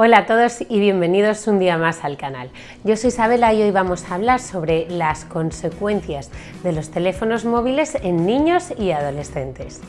Hola a todos y bienvenidos un día más al canal. Yo soy Isabela y hoy vamos a hablar sobre las consecuencias de los teléfonos móviles en niños y adolescentes.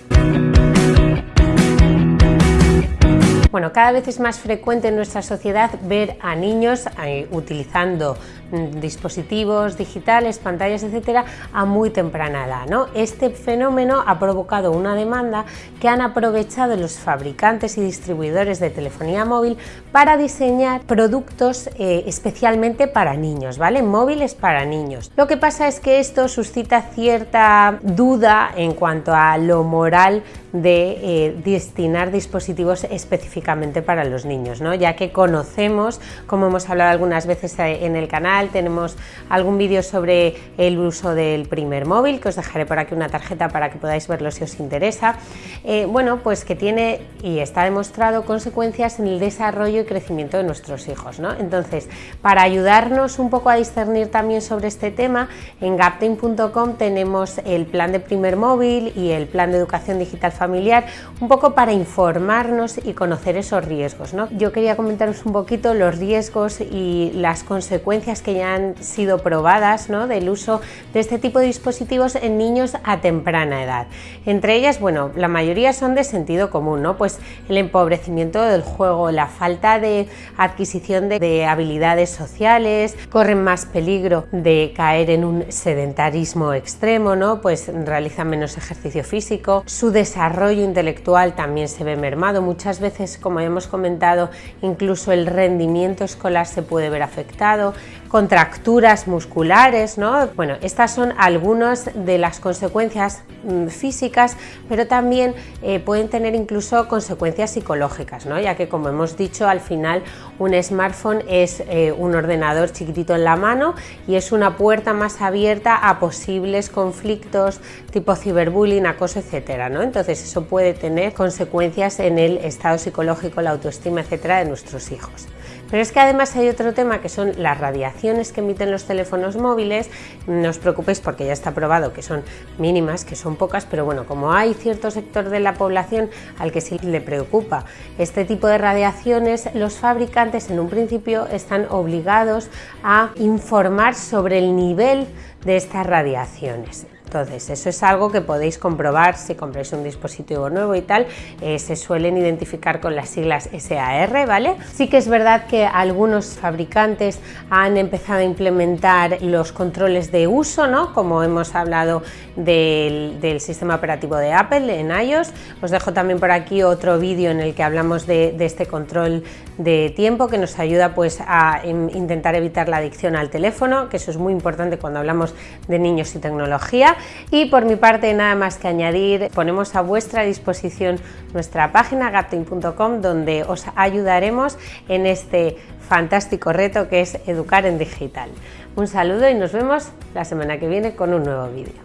Bueno, cada vez es más frecuente en nuestra sociedad ver a niños eh, utilizando mm, dispositivos digitales, pantallas, etcétera, a muy temprana edad. ¿no? Este fenómeno ha provocado una demanda que han aprovechado los fabricantes y distribuidores de telefonía móvil para diseñar productos eh, especialmente para niños, ¿vale? Móviles para niños. Lo que pasa es que esto suscita cierta duda en cuanto a lo moral de eh, destinar dispositivos específicamente para los niños, ¿no? ya que conocemos, como hemos hablado algunas veces eh, en el canal, tenemos algún vídeo sobre el uso del primer móvil, que os dejaré por aquí una tarjeta para que podáis verlo si os interesa, eh, bueno, pues que tiene y está demostrado consecuencias en el desarrollo y crecimiento de nuestros hijos. ¿no? Entonces, para ayudarnos un poco a discernir también sobre este tema, en gaptain.com tenemos el plan de primer móvil y el plan de educación digital familiar, un poco para informarnos y conocer esos riesgos. ¿no? Yo quería comentaros un poquito los riesgos y las consecuencias que ya han sido probadas ¿no? del uso de este tipo de dispositivos en niños a temprana edad. Entre ellas, bueno, la mayoría son de sentido común, ¿no? pues el empobrecimiento del juego, la falta de adquisición de, de habilidades sociales, corren más peligro de caer en un sedentarismo extremo, ¿no? pues realizan menos ejercicio físico, su desarrollo desarrollo intelectual también se ve mermado. Muchas veces, como hemos comentado, incluso el rendimiento escolar se puede ver afectado, contracturas musculares, ¿no? Bueno, estas son algunas de las consecuencias mm, físicas, pero también eh, pueden tener incluso consecuencias psicológicas, ¿no? Ya que como hemos dicho, al final un smartphone es eh, un ordenador chiquitito en la mano y es una puerta más abierta a posibles conflictos tipo ciberbullying, acoso, etcétera, ¿no? Entonces eso puede tener consecuencias en el estado psicológico, la autoestima, etcétera, de nuestros hijos. Pero es que además hay otro tema que son las radiaciones que emiten los teléfonos móviles. No os preocupéis porque ya está probado que son mínimas, que son pocas, pero bueno, como hay cierto sector de la población al que sí le preocupa este tipo de radiaciones, los fabricantes en un principio están obligados a informar sobre el nivel de estas radiaciones. Entonces, eso es algo que podéis comprobar si compráis un dispositivo nuevo y tal, eh, se suelen identificar con las siglas SAR, ¿vale? Sí que es verdad que algunos fabricantes han empezado a implementar los controles de uso, ¿no? Como hemos hablado del, sistema operativo de Apple en iOS. Os dejo también por aquí otro vídeo en el que hablamos de, este control de tiempo que nos ayuda pues a intentar evitar la adicción al teléfono, que eso es muy importante cuando hablamos de niños y tecnología. Y por mi parte nada más que añadir, ponemos a vuestra disposición nuestra página gapting.com donde os ayudaremos en este fantástico reto que es educar en digital. Un saludo y nos vemos la semana que viene con un nuevo vídeo.